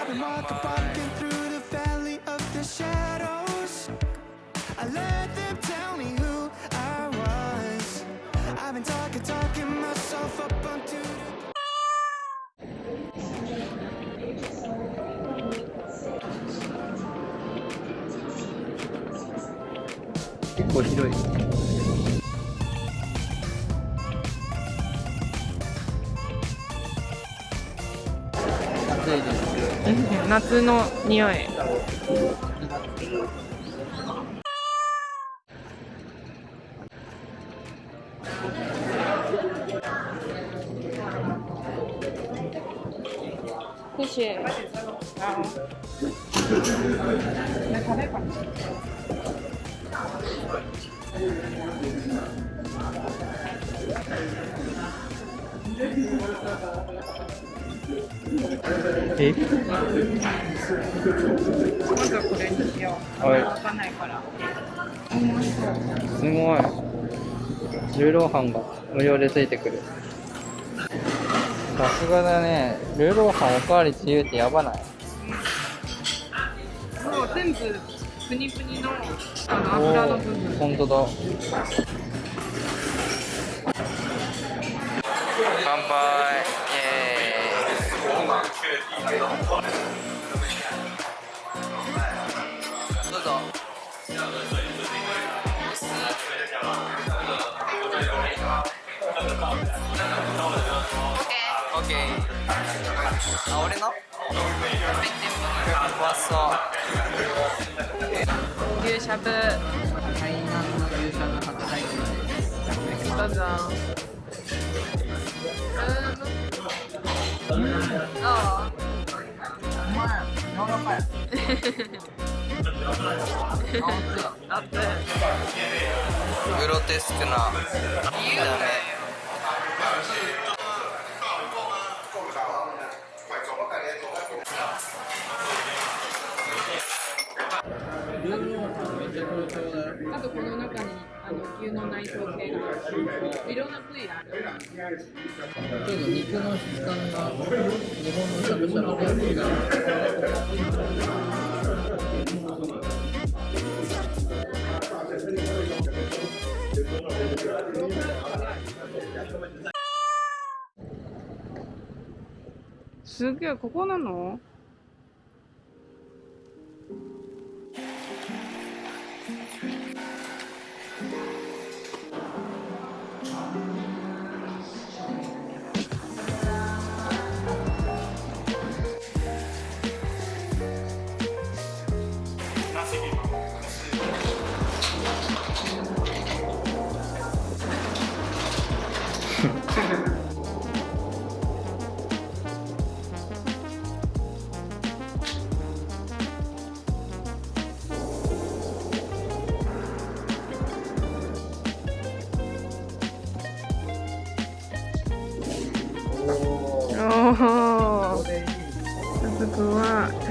I've been walking, walking through the valley of the shadows. I let them tell me who I was. I've been talking, talking myself up onto the 結構広い 夏の匂い谢谢。え？まずはこれにしよう。はい。わかんないから。すごい。ルーローハンが無料でついてくる。さすがだね。ルーローハンおかわり自由ってやばない？もう全部プニプニのあの油の部分。本当だ乾杯どうぞオッケーあ俺の？うまそう牛しゃぶ。台南の牛しゃぶ白菜どうぞ。グロテスクな見た目。あとこの中に。あの牛の内臓系がいろんな部位ある。ちょっと肉の質感が日本のしゃぶしゃぶとは違うすげえここなの？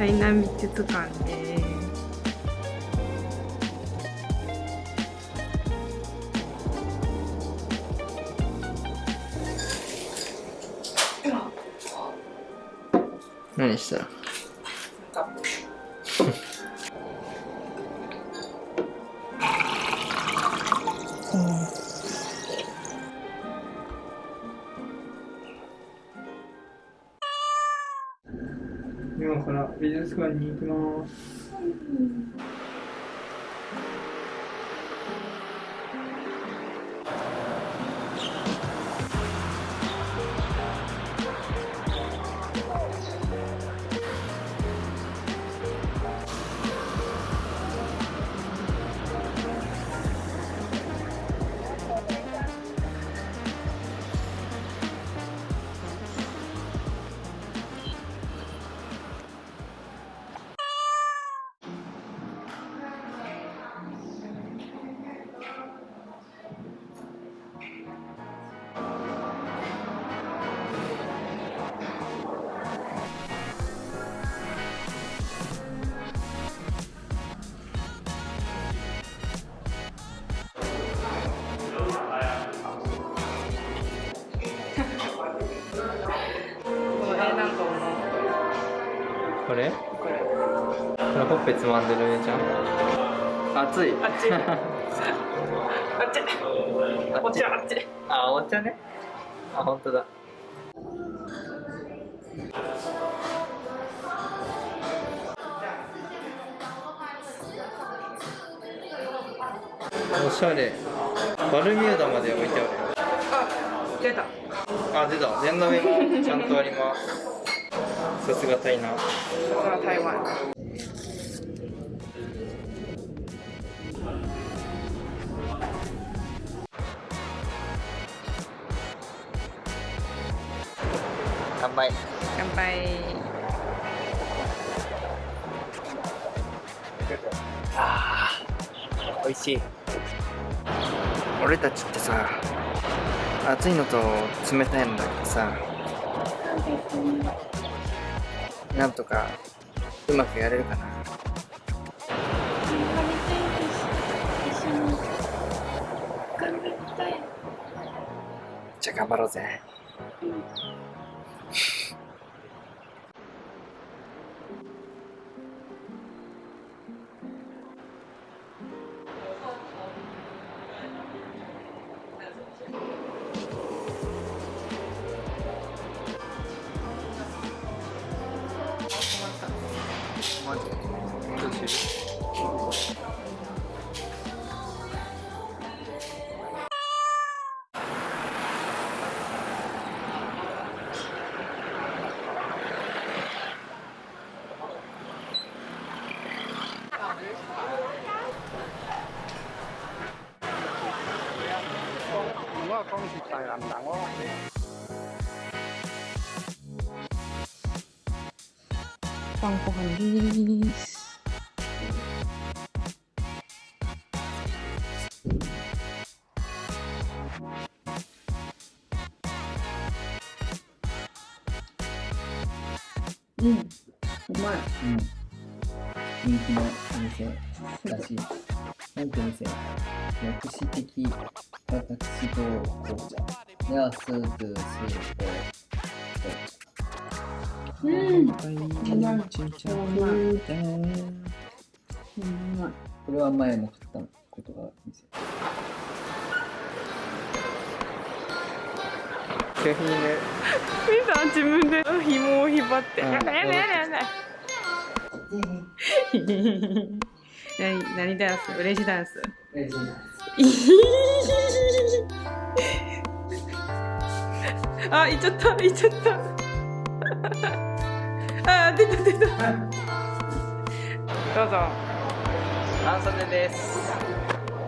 は台南美術館です。何した？美術館に行きます。これほっぺつまんでるねちゃん。熱い。あっちあっちお茶あっちあお茶ね。あ本当だ。おしゃれ。バルミューダまで置いてあるよ。あ出た。あ出た。念の目もちゃんとあります。さすが台南。さすが台湾乾杯乾杯美味しい。俺たちってさ熱いのと冷たいのだけどさなんとかうまくやれるかな。じゃあ頑張ろうぜ。マ晩ご飯ですうんうまいうん。人気のお店だし、なんてお店薬師的私と紅茶。や、スープ、スープ、紅茶。うんこれは前も買ったことがある店。う景品ねみさん自分で紐を引っ張って。やだやだやだやだ。何何ダンス嬉しいダンス。嬉しいダンス。あ、行っちゃった、行っちゃった。あ、出た出た。どうぞ。アンソネです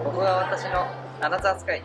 ここが私のアナザースカイ